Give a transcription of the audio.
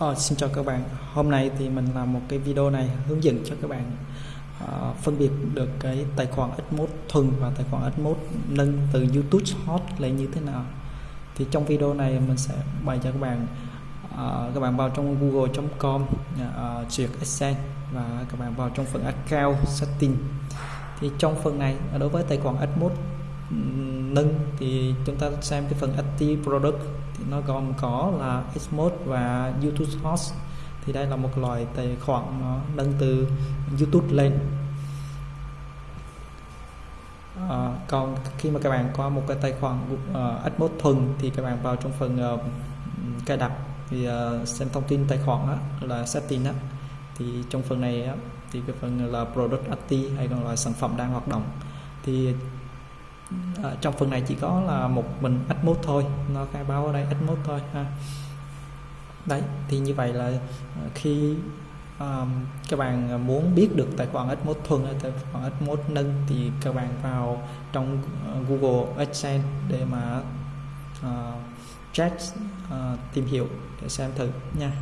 Ờ, xin chào các bạn. Hôm nay thì mình làm một cái video này hướng dẫn cho các bạn uh, phân biệt được cái tài khoản Xmode thuần và tài khoản Xmode nâng từ YouTube Hot lên như thế nào. Thì trong video này mình sẽ bày cho các bạn uh, các bạn vào trong google.com uh, ờ, duyệt Exchange và các bạn vào trong phần account setting. Thì trong phần này đối với tài khoản Xmode nâng thì chúng ta xem cái phần active product nó gồm có là Xmode và YouTube Host thì đây là một loại tài khoản nó nâng từ YouTube lên. À, còn khi mà các bạn có một cái tài khoản à, uh, Xmode thuần thì các bạn vào trong phần uh, cài đặt thì uh, xem thông tin tài khoản đó, là setting đó thì trong phần này đó, thì cái phần là product IT hay còn là sản phẩm đang hoạt động. Thì à, trong phần này chỉ có là một mình Atmos thôi. Nó khai báo ở đây Atmos thôi ha. Đấy thì như vậy là ờ, khi um, các bạn muốn biết được tài khoản Atmos thuần hay tài khoản Atmos nâng thì các bạn vào trong ờ, Google AdSense để mà uh, check uh, tìm hiểu để xem thử nha.